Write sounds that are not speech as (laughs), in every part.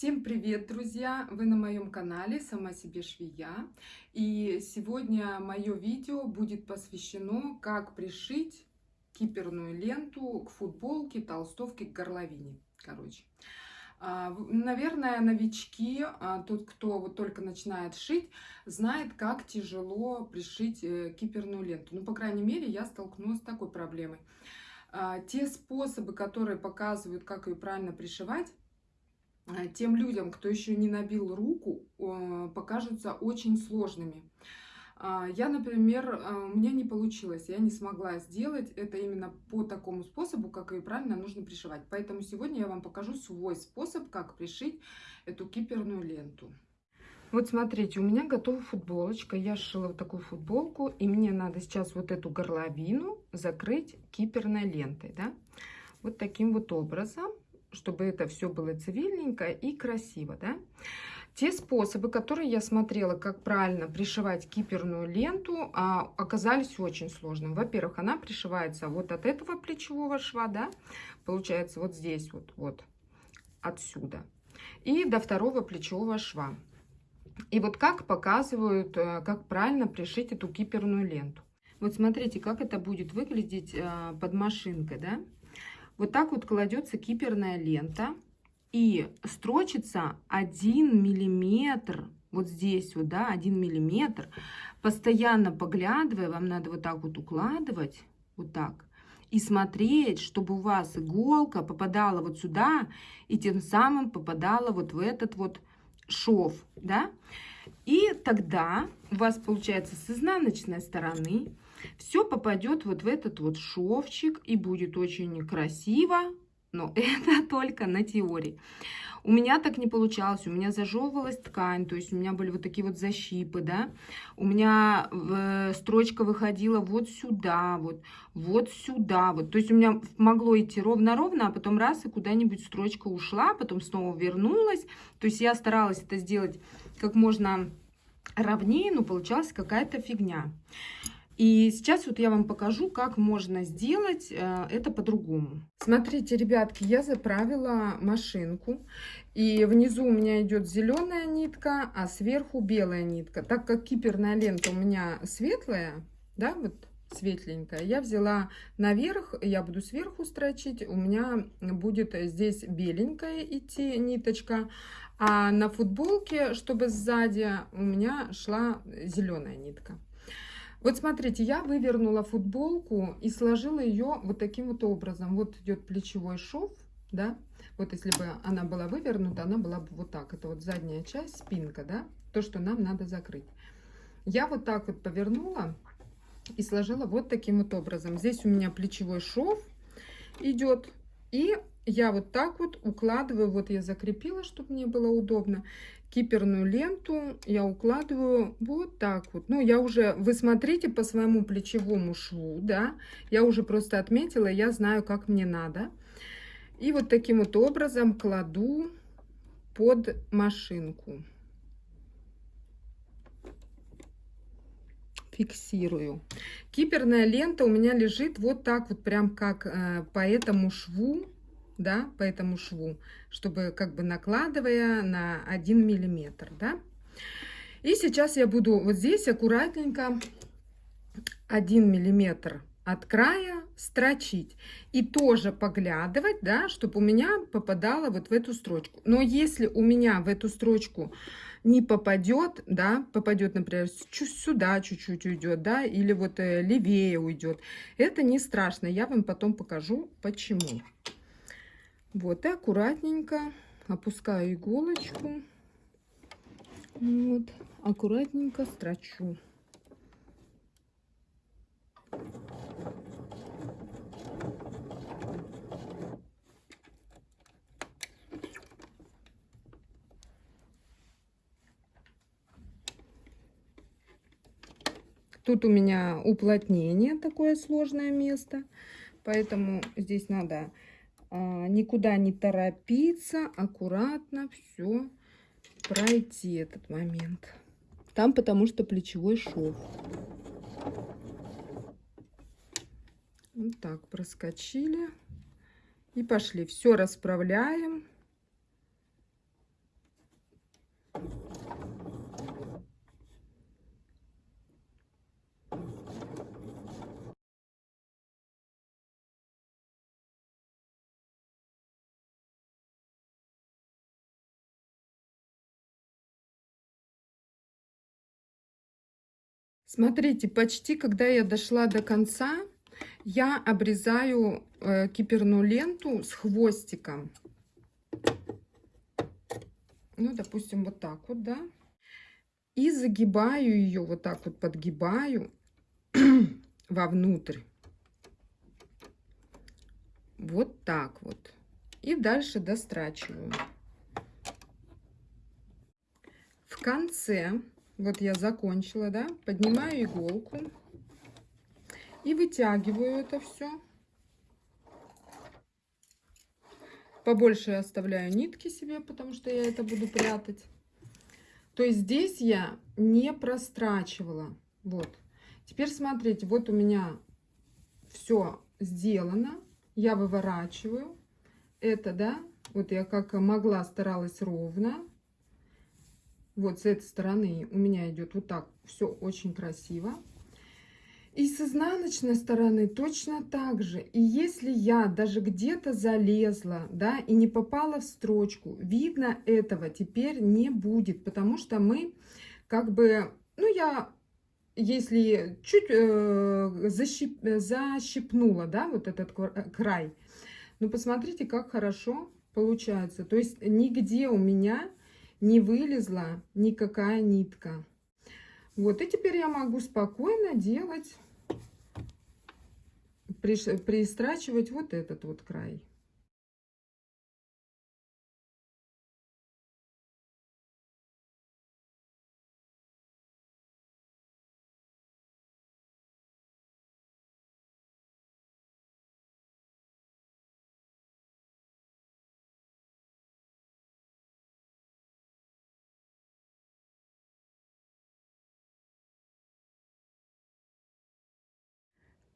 Всем привет, друзья! Вы на моем канале «Сама себе швея». И сегодня мое видео будет посвящено, как пришить киперную ленту к футболке, толстовке, к горловине. Короче, а, наверное, новички, а, тот, кто вот только начинает шить, знает, как тяжело пришить э, киперную ленту. Ну, по крайней мере, я столкнулась с такой проблемой. А, те способы, которые показывают, как ее правильно пришивать, тем людям, кто еще не набил руку, покажутся очень сложными. А, я, например, э, у меня не получилось, я не смогла сделать это именно по такому способу, как ее правильно нужно пришивать. Поэтому сегодня я вам покажу свой способ, как пришить эту киперную ленту. Вот смотрите, у меня готова футболочка. Я сшила вот такую футболку, и мне надо сейчас вот эту горловину закрыть киперной лентой, да? Вот таким вот образом чтобы это все было цивильненько и красиво, да. Те способы, которые я смотрела, как правильно пришивать киперную ленту, а, оказались очень сложными. Во-первых, она пришивается вот от этого плечевого шва, да, получается вот здесь вот, вот, отсюда, и до второго плечевого шва. И вот как показывают, э, как правильно пришить эту киперную ленту. Вот смотрите, как это будет выглядеть э, под машинкой, да. Вот так вот кладется киперная лента и строчится 1 миллиметр, вот здесь вот, да, 1 миллиметр, постоянно поглядывая, вам надо вот так вот укладывать, вот так, и смотреть, чтобы у вас иголка попадала вот сюда, и тем самым попадала вот в этот вот шов, да, и тогда у вас получается с изнаночной стороны все попадет вот в этот вот шовчик и будет очень красиво, но (laughs) это только на теории. У меня так не получалось, у меня зажевывалась ткань, то есть у меня были вот такие вот защипы, да. У меня э, строчка выходила вот сюда, вот, вот сюда, вот. То есть у меня могло идти ровно-ровно, а потом раз и куда-нибудь строчка ушла, потом снова вернулась. То есть я старалась это сделать как можно ровнее, но получалась какая-то фигня. И сейчас вот я вам покажу, как можно сделать э, это по-другому. Смотрите, ребятки, я заправила машинку. И внизу у меня идет зеленая нитка, а сверху белая нитка. Так как киперная лента у меня светлая, да, вот светленькая, я взяла наверх, я буду сверху строчить, у меня будет здесь беленькая идти ниточка, а на футболке, чтобы сзади, у меня шла зеленая нитка. Вот смотрите, я вывернула футболку и сложила ее вот таким вот образом. Вот идет плечевой шов, да. Вот если бы она была вывернута, она была бы вот так. Это вот задняя часть, спинка, да. То, что нам надо закрыть. Я вот так вот повернула и сложила вот таким вот образом. Здесь у меня плечевой шов идет. И я вот так вот укладываю, вот я закрепила, чтобы мне было удобно киперную ленту я укладываю вот так вот. Ну, я уже, вы смотрите по своему плечевому шву, да, я уже просто отметила, я знаю, как мне надо. И вот таким вот образом кладу под машинку. Фиксирую. Киперная лента у меня лежит вот так вот, прям как э, по этому шву да, по этому шву, чтобы как бы накладывая на 1 миллиметр, да. И сейчас я буду вот здесь аккуратненько 1 миллиметр от края строчить и тоже поглядывать, да, чтобы у меня попадало вот в эту строчку. Но если у меня в эту строчку не попадет, да, попадет, например, сюда чуть-чуть уйдет, да, или вот э, левее уйдет, это не страшно. Я вам потом покажу, почему. Вот, и аккуратненько опускаю иголочку. Вот, аккуратненько строчу. Тут у меня уплотнение, такое сложное место, поэтому здесь надо никуда не торопиться, аккуратно все пройти этот момент. Там потому что плечевой шов. Вот так проскочили и пошли. Все расправляем. Смотрите, почти когда я дошла до конца, я обрезаю э, киперную ленту с хвостиком. Ну, допустим, вот так вот, да. И загибаю ее, вот так вот подгибаю (clears throat) вовнутрь. Вот так вот. И дальше дострачиваю. В конце, вот я закончила, да, поднимаю иголку и вытягиваю это все. Побольше оставляю нитки себе, потому что я это буду прятать. То есть здесь я не прострачивала. Вот. Теперь смотрите, вот у меня все сделано. Я выворачиваю. Это, да, вот я как могла старалась ровно. Вот с этой стороны у меня идет вот так. Все очень красиво. И с изнаночной стороны точно так же. И если я даже где-то залезла, да, и не попала в строчку, видно этого теперь не будет, потому что мы как бы, ну, я, если чуть э, защип, защипнула, да, вот этот край, ну, посмотрите, как хорошо получается. То есть нигде у меня не вылезла никакая нитка. Вот, и теперь я могу спокойно делать, пристрачивать вот этот вот край.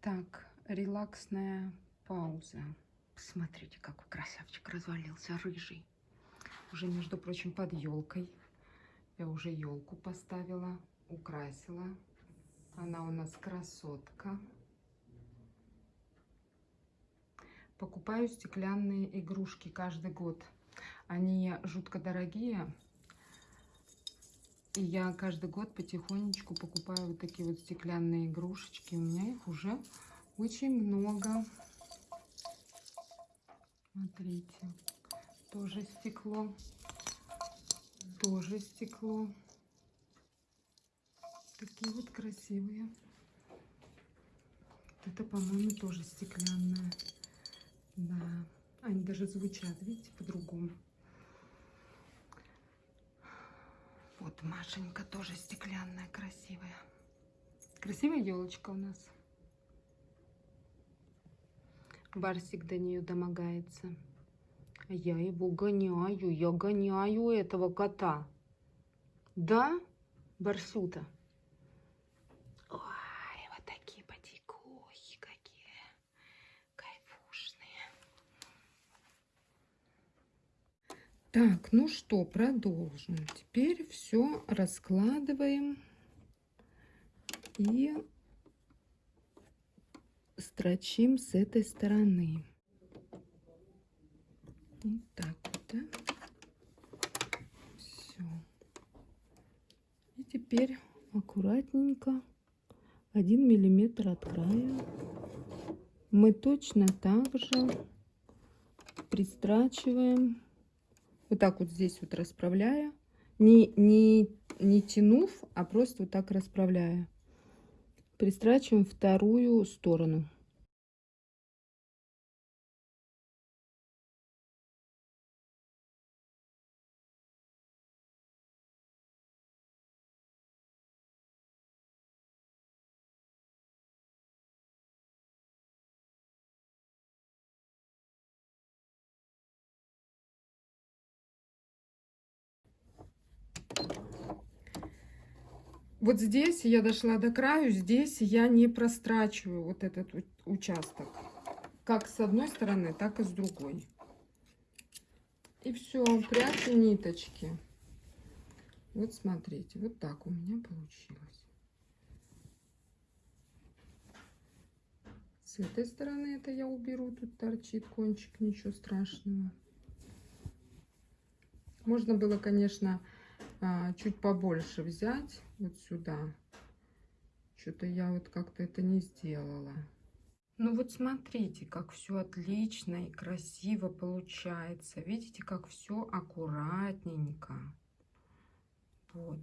Так, релаксная пауза. Посмотрите, какой красавчик развалился, рыжий. Уже, между прочим, под елкой. Я уже елку поставила, украсила. Она у нас красотка. Покупаю стеклянные игрушки каждый год. Они жутко дорогие. И я каждый год потихонечку покупаю вот такие вот стеклянные игрушечки. У меня их уже очень много. Смотрите, тоже стекло, тоже стекло. Такие вот красивые. Это, по-моему, тоже стеклянная. Да, они даже звучат, видите, по-другому. Вот Машенька тоже стеклянная, красивая. Красивая елочка у нас. Барсик до нее домогается. Я его гоняю, я гоняю этого кота. Да, Барсюта? Так, ну что, продолжим. Теперь все раскладываем и строчим с этой стороны. Вот так вот, да? Все. И теперь аккуратненько, один миллиметр от края, мы точно так же пристрачиваем, вот так вот здесь вот расправляя, не, не, не тянув, а просто вот так расправляя пристрачиваем вторую сторону. Вот здесь я дошла до краю, здесь я не прострачиваю вот этот участок. Как с одной стороны, так и с другой. И все, прячу ниточки. Вот смотрите, вот так у меня получилось. С этой стороны это я уберу, тут торчит кончик, ничего страшного. Можно было, конечно, а, чуть побольше взять вот сюда Что-то я вот как-то это не сделала. Ну вот смотрите, как все отлично и красиво получается. Видите, как все аккуратненько. Вот.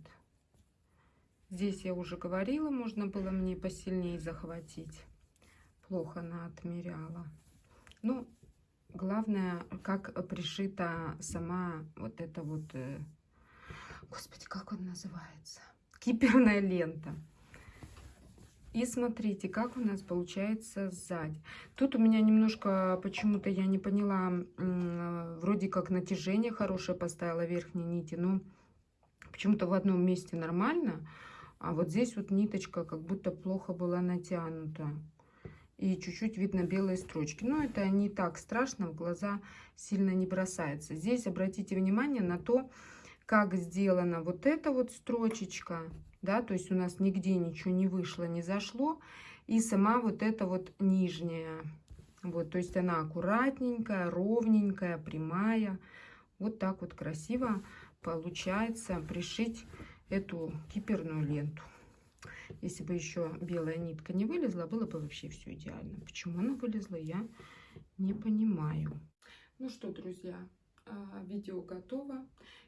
Здесь я уже говорила, можно было мне посильнее захватить. Плохо она отмеряла. Ну, главное, как пришита сама вот эта вот... Господи, как он называется? Киперная лента. И смотрите, как у нас получается сзади. Тут у меня немножко, почему-то я не поняла, вроде как натяжение хорошее поставила верхней нити, но почему-то в одном месте нормально, а вот здесь вот ниточка как будто плохо была натянута. И чуть-чуть видно белые строчки. Но это не так страшно, в глаза сильно не бросается. Здесь обратите внимание на то, как сделана вот эта вот строчечка да, то есть у нас нигде ничего не вышло, не зашло. И сама вот эта вот нижняя, вот, то есть она аккуратненькая, ровненькая, прямая. Вот так вот красиво получается пришить эту киперную ленту. Если бы еще белая нитка не вылезла, было бы вообще все идеально. Почему она вылезла, я не понимаю. Ну что, друзья, а, видео готово.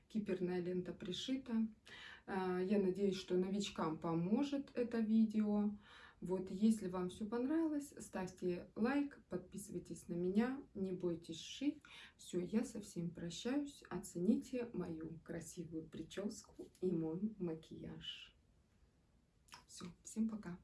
Киперная лента пришита. А, я надеюсь, что новичкам поможет это видео. Вот, если вам все понравилось, ставьте лайк, подписывайтесь на меня, не бойтесь шить. Все, я со всеми прощаюсь. Оцените мою красивую прическу и мой макияж. Все, всем пока.